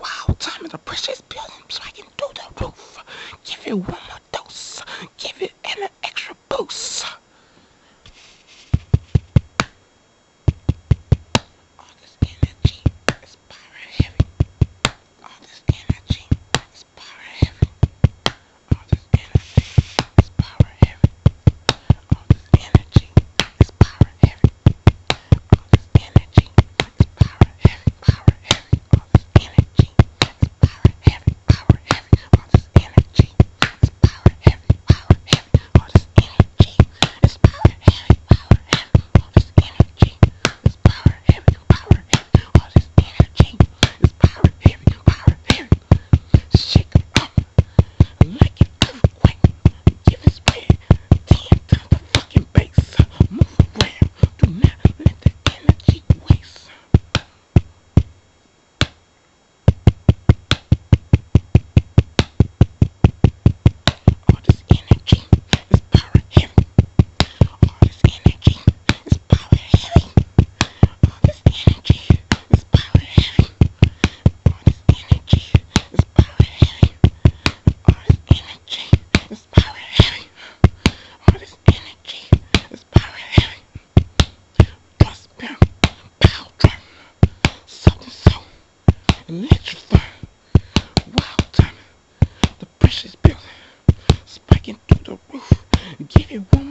Wow, time is a precious building, so I can do the roof. Give it one. electrifying, wild time. The pressure's building, spiking through the roof. Give it one.